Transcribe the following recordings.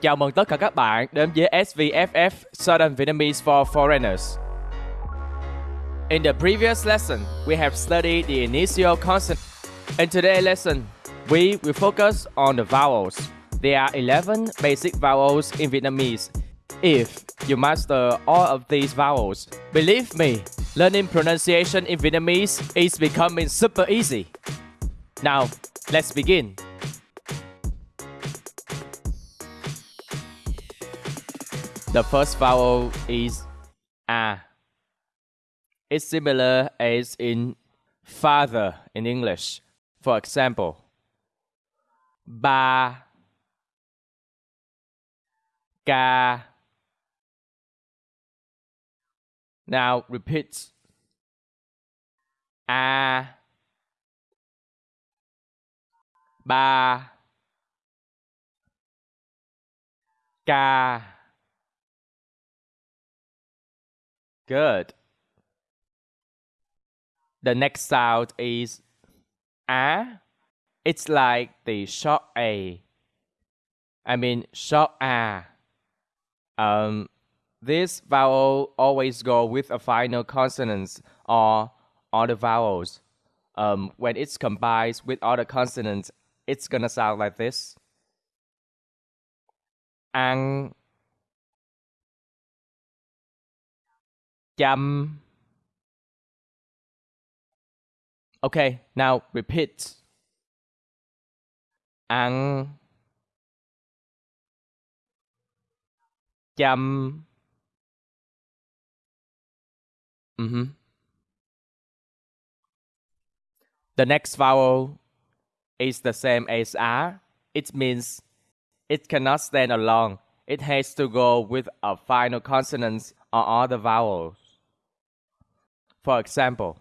Chào mừng tất cả các bạn đến với SVFF Southern Vietnamese for Foreigners. In the previous lesson, we have studied the initial consonant. In today's lesson, we will focus on the vowels. There are 11 basic vowels in Vietnamese. If you master all of these vowels, believe me, learning pronunciation in Vietnamese is becoming super easy. Now, let's begin. The first vowel is a. It's similar as in father in English. For example, ba, ca. Now repeat. A, ba, ca. Good. The next sound is a. It's like the short a. I mean short a. Um, this vowel always go with a final consonant or other vowels. Um, when it's combined with other consonants, it's gonna sound like this. Ăn chăm. Okay, now repeat. Ăn chăm. Mm-hmm. The next vowel is the same as R. It means it cannot stand alone. It has to go with a final consonant or other vowels. For example,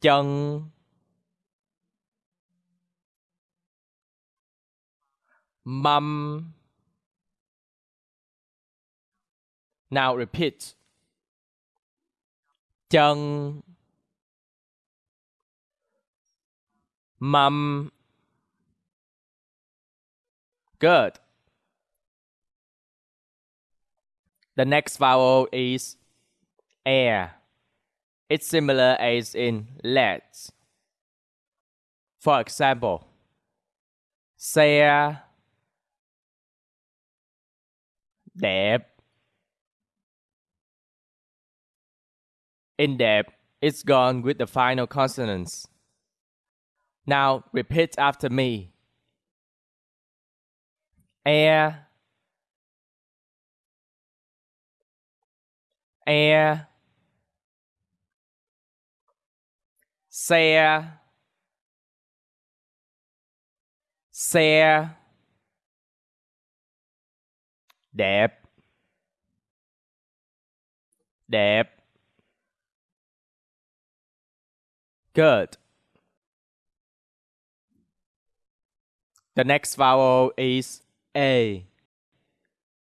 chân mum Now repeat. Chân mum Good. The next vowel is air. It's similar as in let's. For example, xe đẹp. Uh, in depth, it's gone with the final consonants. Now repeat after me. Air, air, xe, xe, đẹp, đẹp. Good. The next vowel is A.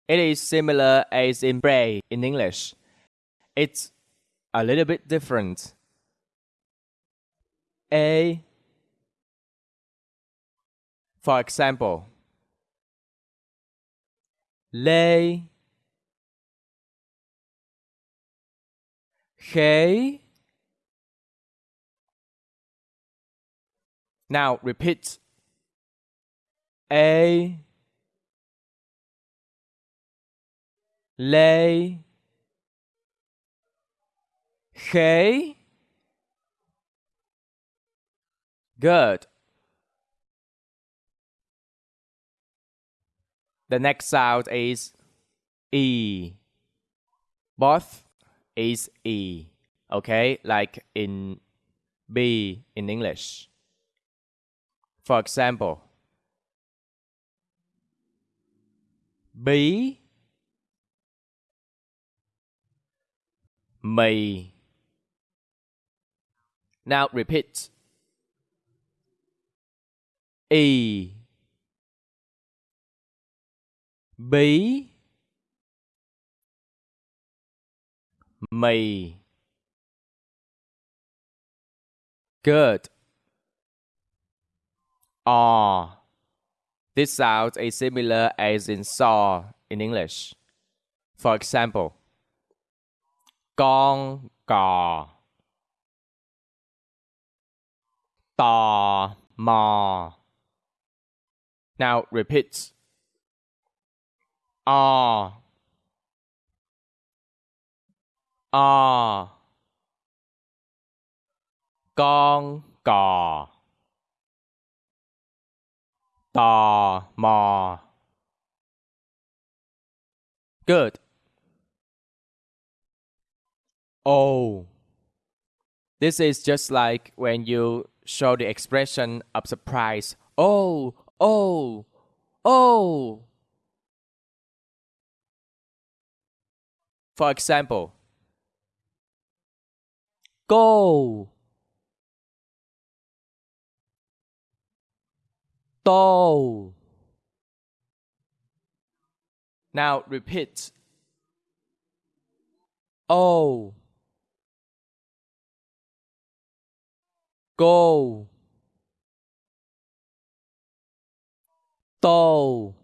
It is similar as in pray in English. It's a little bit different. A. For example, lê khế Now repeat. A lê khế Good. The next sound is E. Both is E. Okay, like in B in English. For example, bí mì Now repeat. Y bí mì Good. Ờ. This sound is similar as in saw in English. For example, con cò tò mò. Now repeat. Ah. O con cò tò mò. Good. Oh. This is just like when you show the expression of surprise. Oh, oh, oh. For example, go, go. Now repeat. Oh. Go. Do.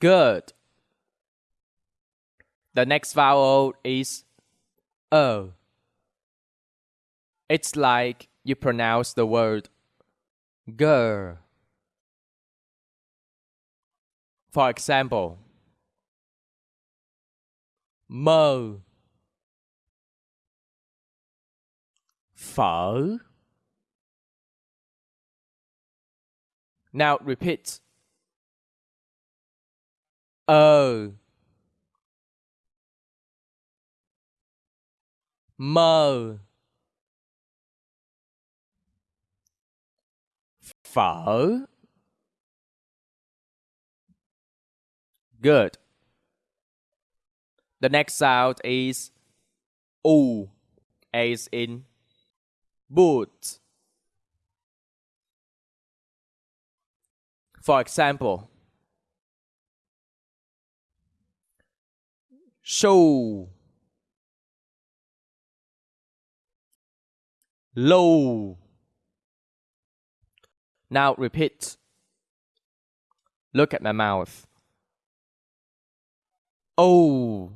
Good. The next vowel is o. It's like you pronounce the word girl. For example, mơ phở Now repeat. Ờ mơ phở Good. The next sound is U, as in boot. For example, show, low. Now repeat. Look at my mouth. Oh.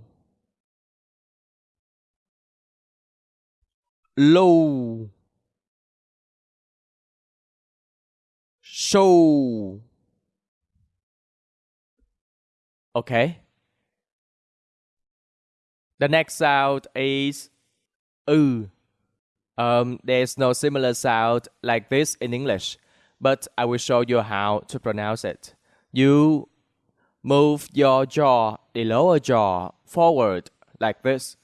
Low. Show. Okay. The next sound is oo. Um, there's no similar sound like this in English, but I will show you how to pronounce it. You Move your jaw, the lower jaw, forward like this.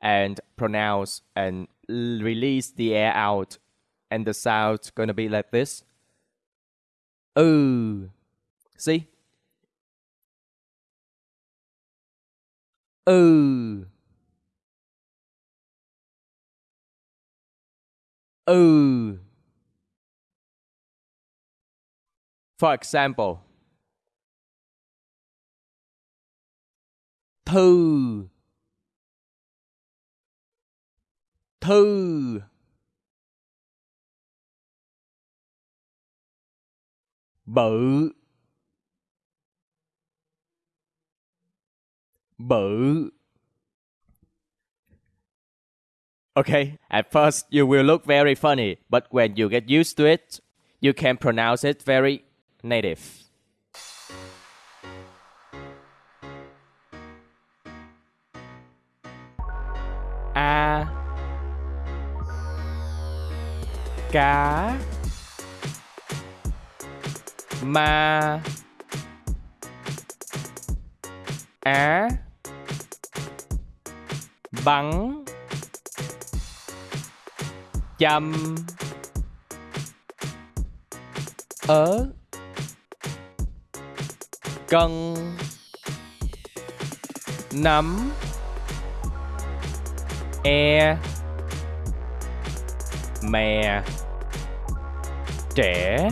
And pronounce and release the air out. And the sound gonna be like this. Ooh. See? Ừ. Ừ. For example, thư. Thư. Bự. Bự. Okay, at first you will look very funny, but when you get used to it, you can pronounce it very native. a. Cá. Ma. Á bắn. Chăm ớ. Cân. Nắm e. Mè. Trẻ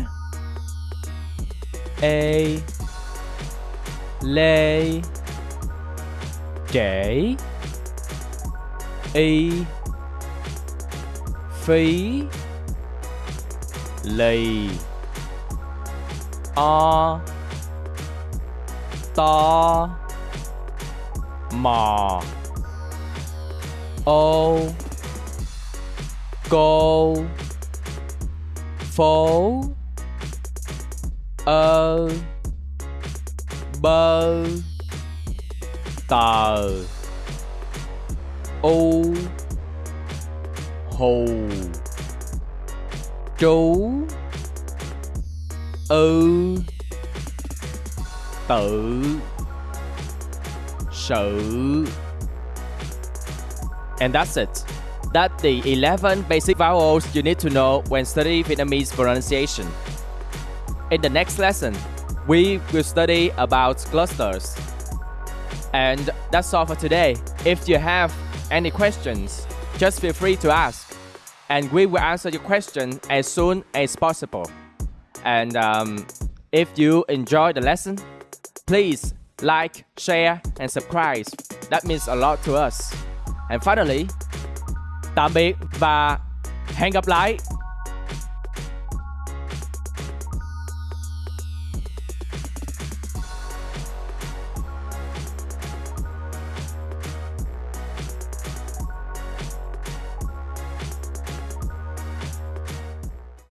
ê. Lê. Trễ y. Phí lì. O. To mò ô cô phố ơ. Bơ tờ u hù chú ư tự sự And that's it. That's the 11 basic vowels you need to know when studying Vietnamese pronunciation. In the next lesson, we will study about clusters. And that's all for today. If you have any questions, just feel free to ask. And we will answer your question as soon as possible. And um, if you enjoy the lesson, please like, share, and subscribe. That means a lot to us. And finally, tạm biệt và hẹn gặp lại